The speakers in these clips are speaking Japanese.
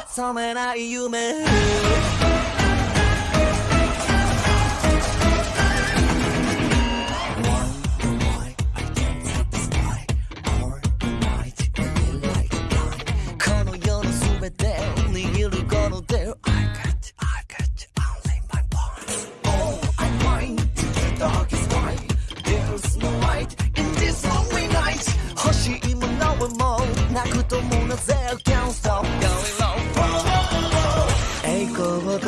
覚めない夢 この世の全てを握るこの手を I got you, I got you, only my bones All I'm mine to the darkest night There's no light in this lonely night 欲しいものはもうなくともなぜ 栄光と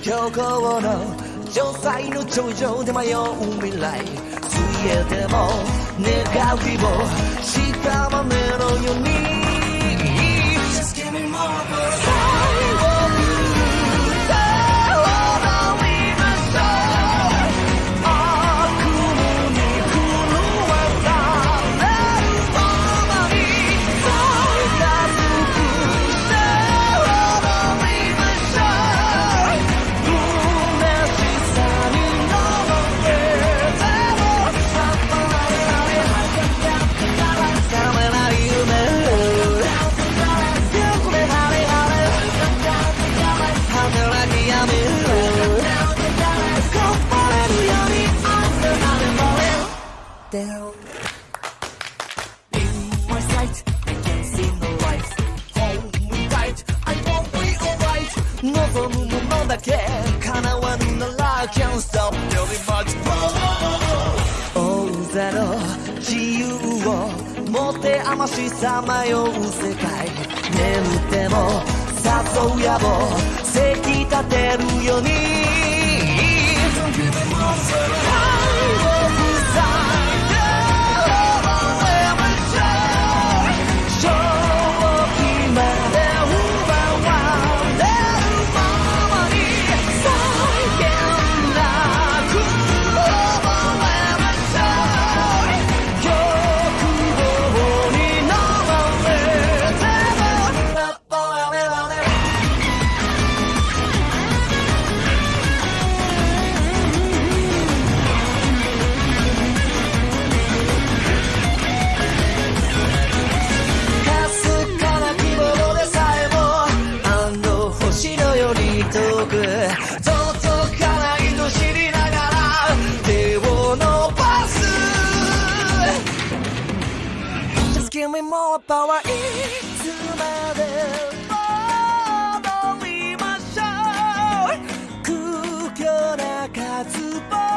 強行の城塞の頂上で迷う未来。ついえても願う日を屍のようけ。叶わぬなら Can't stop very much more. 大ゼロ自由を持て余しさまよう世界。眠っても誘う野望。続かないと知りながら手を伸ばす。Just give me more power いつまで戻りましょう。空虚な渇望